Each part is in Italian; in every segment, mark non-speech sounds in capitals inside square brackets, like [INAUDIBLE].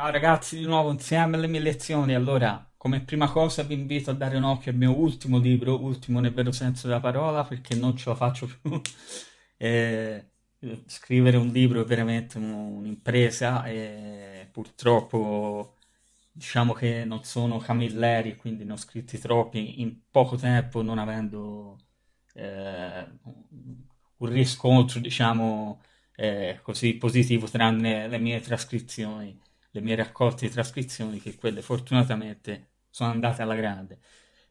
Ciao ragazzi, di nuovo insieme alle mie lezioni. Allora, come prima cosa vi invito a dare un occhio al mio ultimo libro, ultimo nel vero senso della parola, perché non ce la faccio più. [LAUGHS] Eh, scrivere un libro è veramente un'impresa e purtroppo diciamo che non sono camilleri, quindi ne ho scritti troppi in poco tempo, non avendo eh, un riscontro, diciamo, eh, così positivo, tranne le mie trascrizioni, le mie raccolte di trascrizioni, che quelle fortunatamente sono andate alla grande.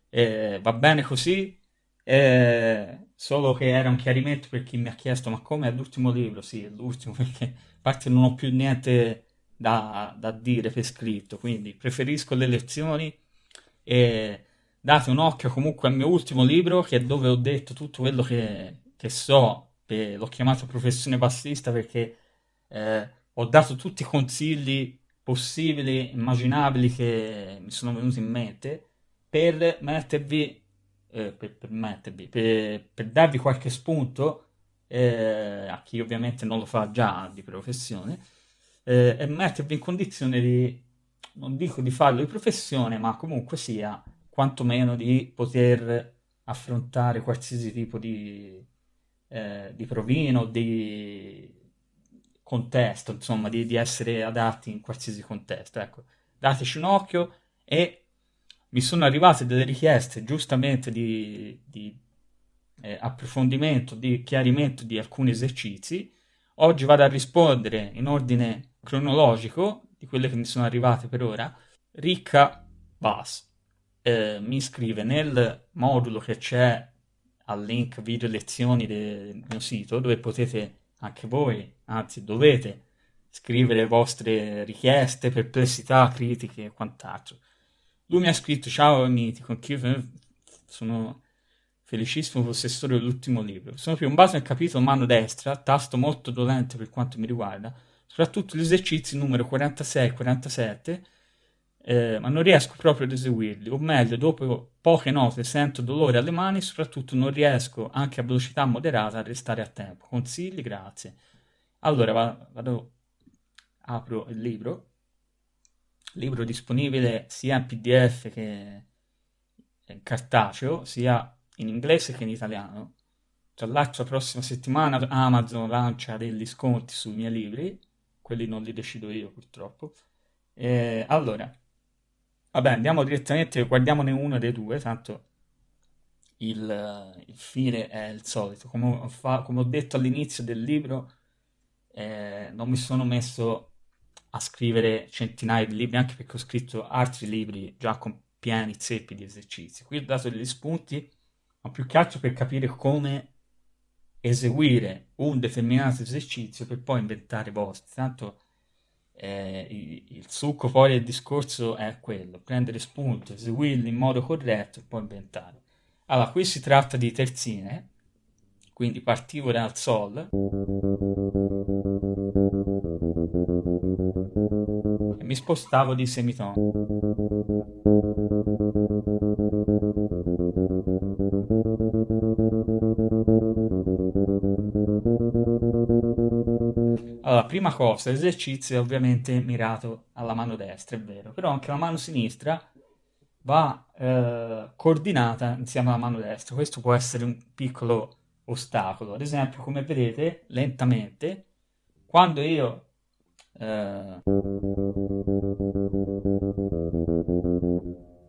Eh, va bene così, eh, solo che era un chiarimento per chi mi ha chiesto ma come è l'ultimo libro? Sì, è l'ultimo [LAUGHS] perché a parte non ho più niente da, da dire per scritto, quindi preferisco le lezioni e date un occhio comunque al mio ultimo libro che è dove ho detto tutto quello che, che so, l'ho chiamato professione bassista perché eh, ho dato tutti i consigli possibili, immaginabili che mi sono venuti in mente per mettervi, eh, per, per, mettervi per, per, darvi qualche spunto eh, a chi ovviamente non lo fa già di professione eh, e mettervi in condizione di, non dico di farlo di professione, ma comunque sia quantomeno di poter affrontare qualsiasi tipo di, eh, di provino, di contesto, insomma, di, di, essere adatti in qualsiasi contesto. Ecco, dateci un occhio e mi sono arrivate delle richieste giustamente di, di eh, approfondimento, di chiarimento di alcuni esercizi. Oggi vado a rispondere in ordine cronologico di quelle che mi sono arrivate per ora. Ricca Bass eh, mi iscrive nel modulo che c'è al link video lezioni del mio sito dove potete anche voi, anzi dovete scrivere le vostre richieste, perplessità, critiche e quant'altro. Lui mi ha scritto ciao mitico, anch'io sono felicissimo possessore dell'ultimo libro. Sono piombato nel capitolo mano destra, tasto molto dolente per quanto mi riguarda, soprattutto gli esercizi numero 46 e 47 eh, ma non riesco proprio ad eseguirli, o meglio, dopo poche note sento dolore alle mani soprattutto non riesco anche a velocità moderata a restare a tempo. Consigli? Grazie. Allora vado, apro il libro, libro disponibile sia in PDF che in cartaceo, sia in inglese che in italiano. Tra l'altro la prossima settimana Amazon lancia degli sconti sui miei libri, quelli non li decido io purtroppo. Eh, allora, Vabbè, andiamo direttamente, guardiamone uno dei due, tanto il, il fine è il solito. Come ho, fa, come ho detto all'inizio del libro, eh, non mi sono messo a scrivere centinaia di libri, anche perché ho scritto altri libri già con pieni zeppi di esercizi. Qui ho dato degli spunti, ma più che altro per capire come eseguire un determinato esercizio per poi inventare vostri. Tanto eh, il succo poi del discorso è quello, prendere spunto, eseguirlo in modo corretto e poi inventare. Allora, qui si tratta di terzine, quindi partivo dal Sol e mi spostavo di semitono. Allora, prima cosa, l'esercizio è ovviamente mirato alla mano destra, è vero, però anche la mano sinistra va eh, coordinata insieme alla mano destra. Questo può essere un piccolo ostacolo. Ad esempio, come vedete, lentamente, quando io eh,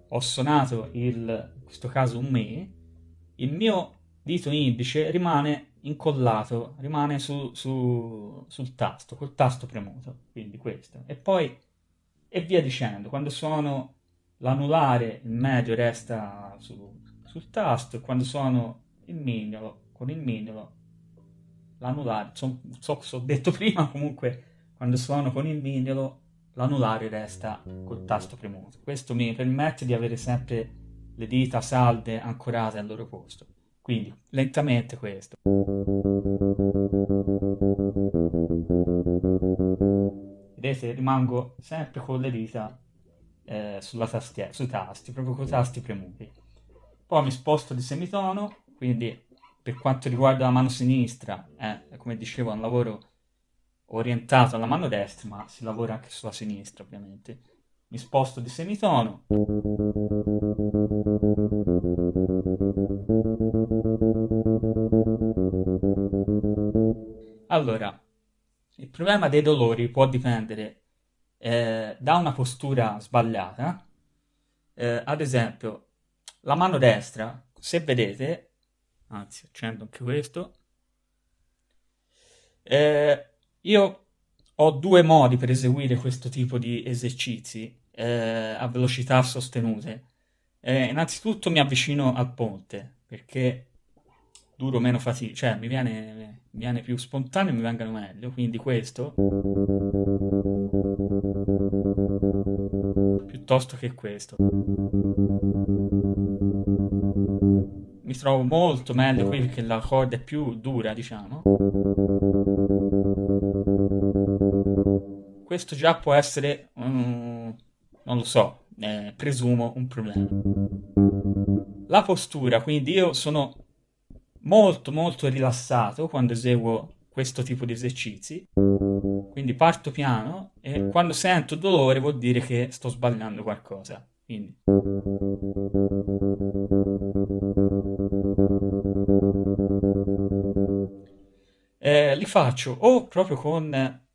ho suonato il, in questo caso un Mi, il mio dito indice rimane incollato, rimane su, su, sul tasto, col tasto premuto, quindi questo. E poi, e via dicendo, quando suono l'anulare, il medio resta su, sul tasto, e quando suono il mignolo, con il mignolo, l'anulare, non so cosa ho detto [LAUGHS] prima, comunque quando suono con il mignolo, l'anulare resta col tasto premuto. Questo mi permette di avere sempre le dita salde ancorate al loro posto. Quindi lentamente questo. Vedete, rimango sempre con le dita eh, sulla tastiera, sui tasti, proprio con i tasti premuti. Poi mi sposto di semitono, quindi per quanto riguarda la mano sinistra, eh, come dicevo, è un lavoro orientato alla mano destra, ma si lavora anche sulla sinistra, ovviamente. Mi sposto di semitono. Allora, il problema dei dolori può dipendere eh, da una postura sbagliata. Eh, ad esempio, la mano destra, se vedete, anzi accendo anche questo, eh, io ho due modi per eseguire questo tipo di esercizi eh, a velocità sostenute. Eh, innanzitutto mi avvicino al ponte perché duro meno fatica, cioè mi viene, mi viene più spontaneo e mi vengono meglio, quindi questo piuttosto che questo. Mi trovo molto meglio qui perché la corda è più dura, diciamo. Questo già può essere, um, non lo so, eh, presumo un problema. La postura, quindi io sono molto molto rilassato quando eseguo questo tipo di esercizi. Quindi parto piano e quando sento dolore vuol dire che sto sbagliando qualcosa. Quindi. Eh, li faccio o proprio con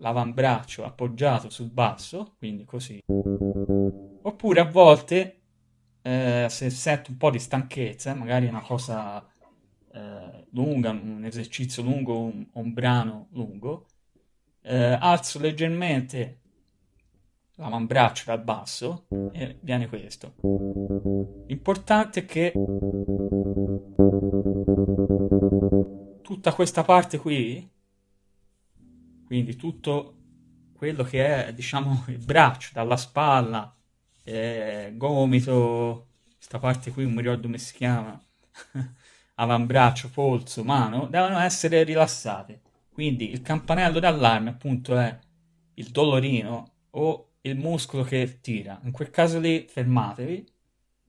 l'avambraccio appoggiato sul basso quindi così oppure a volte eh, se sento un po' di stanchezza magari è una cosa eh, lunga, un esercizio lungo, un, un brano lungo, eh, alzo leggermente l'avambraccio dal basso e viene questo. L'importante è che tutta questa parte qui, quindi tutto quello che è, diciamo, [LAUGHS] il braccio, dalla spalla, eh, gomito, questa parte qui non mi ricordo come si chiama, [LAUGHS] avambraccio, polso, mano, devono essere rilassate. Quindi il campanello d'allarme appunto è il dolorino o il muscolo che tira. In quel caso lì fermatevi,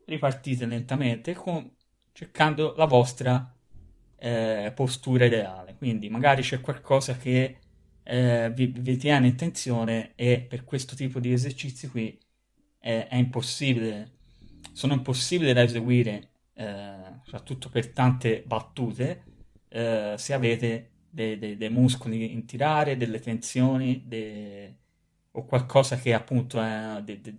ripartite lentamente con, cercando la vostra eh, postura ideale. Quindi magari c'è qualcosa che eh, vi, vi, tiene in tensione e per questo tipo di esercizi qui è, è impossibile, sono impossibili da eseguire eh, soprattutto per tante battute, eh, se avete dei, dei, dei, muscoli in tirare, delle tensioni de, o qualcosa che appunto è de, de,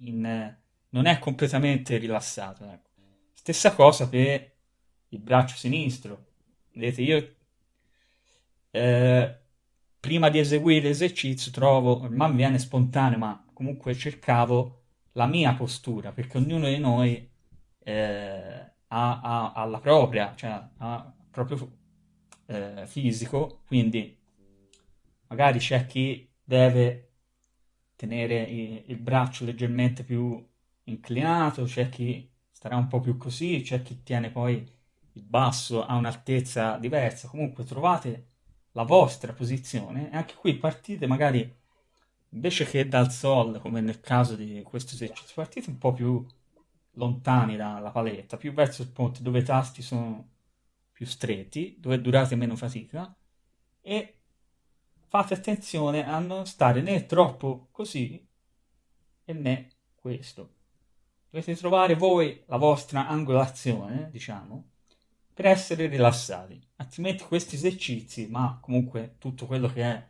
in, non è completamente rilassato. Ecco. Stessa cosa per il braccio sinistro. Vedete, io eh, prima di eseguire l'esercizio trovo, mi viene spontaneo, ma comunque cercavo la mia postura, perché ognuno di noi eh, ha, ha, ha, la propria, cioè ha proprio eh, fisico, quindi magari c'è chi deve tenere il, il braccio leggermente più inclinato, c'è chi starà un po' più così, c'è chi tiene poi il basso a un'altezza diversa, comunque trovate la vostra posizione e anche qui partite magari invece che dal sol come nel caso di questo esercizio partite un po' più lontani dalla paletta, più verso il ponte dove i tasti sono più stretti, dove durate meno fatica e fate attenzione a non stare né troppo così e né questo. Dovete trovare voi la vostra angolazione, diciamo, per essere rilassati. Altrimenti questi esercizi, ma comunque tutto quello che è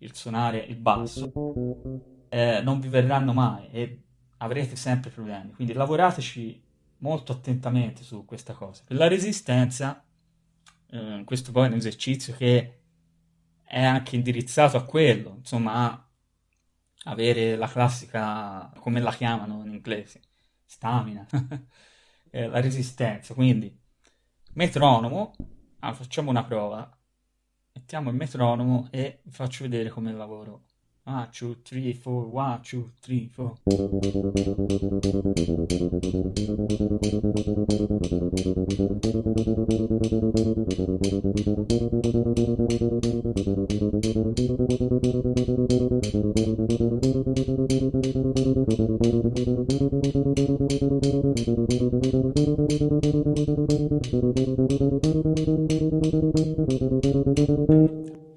il suonare il basso, eh, non vi verranno mai e avrete sempre problemi. Quindi lavorateci molto attentamente su questa cosa. Per la resistenza, eh, questo poi è un esercizio che è anche indirizzato a quello, insomma, a avere la classica, come la chiamano in inglese, stamina, [LAUGHS] eh, la resistenza. Quindi, metronomo, allora, facciamo una prova, mettiamo il metronomo e vi faccio vedere come lavoro. 1, 2, 3, 4, 1, 2, 3, 4.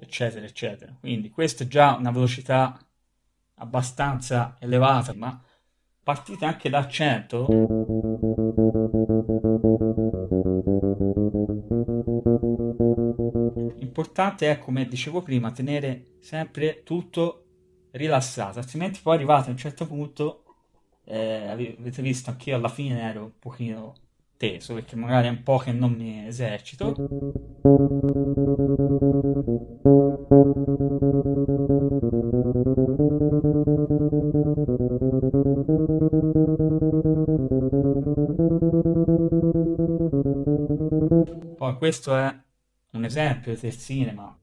eccetera, eccetera. Quindi questa è già una velocità abbastanza elevata, ma partite anche da 100. importante è, come dicevo prima, tenere sempre tutto rilassato, altrimenti poi arrivate a un certo punto, eh, avete visto anch'io alla fine ero un pochino teso perché magari è un po' che non mi esercito. Poi questo è un esempio del cinema.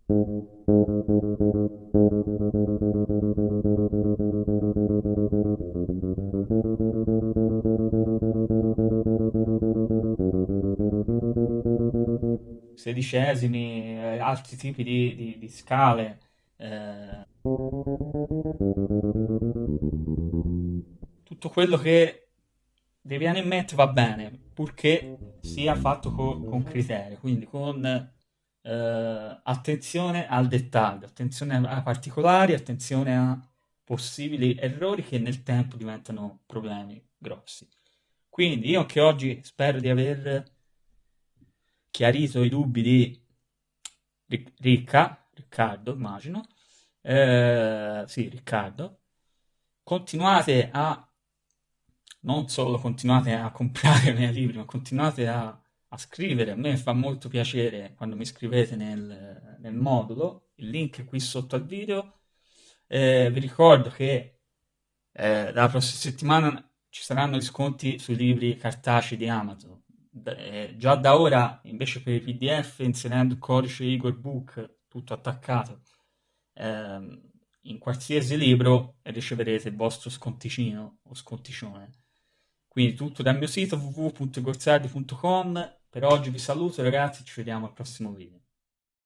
Sedicesimi, eh, altri tipi di, di, di scale. Eh, tutto quello che vi viene in mente va bene, purché sia fatto con, con criterio, quindi con eh, attenzione al dettaglio, attenzione ai particolari, attenzione a possibili errori che nel tempo diventano problemi grossi. Quindi io che oggi spero di aver chiarito i dubbi di Ricca, Riccardo immagino, eh, sì Riccardo, continuate a non solo continuate a comprare [LAUGHS] i miei libri, ma continuate a a scrivere. A me fa molto piacere quando mi scrivete nel, nel modulo, il link è qui sotto al video. Eh, vi ricordo che eh, dalla prossima settimana ci saranno gli sconti sui libri cartacei di Amazon. Eh, già da ora, invece per i PDF, inserendo il codice Igor Book, tutto attaccato, ehm, in qualsiasi libro riceverete il vostro sconticino o sconticione. Quindi tutto dal mio sito www.gorzardi.com per oggi vi saluto ragazzi, ci vediamo al prossimo video.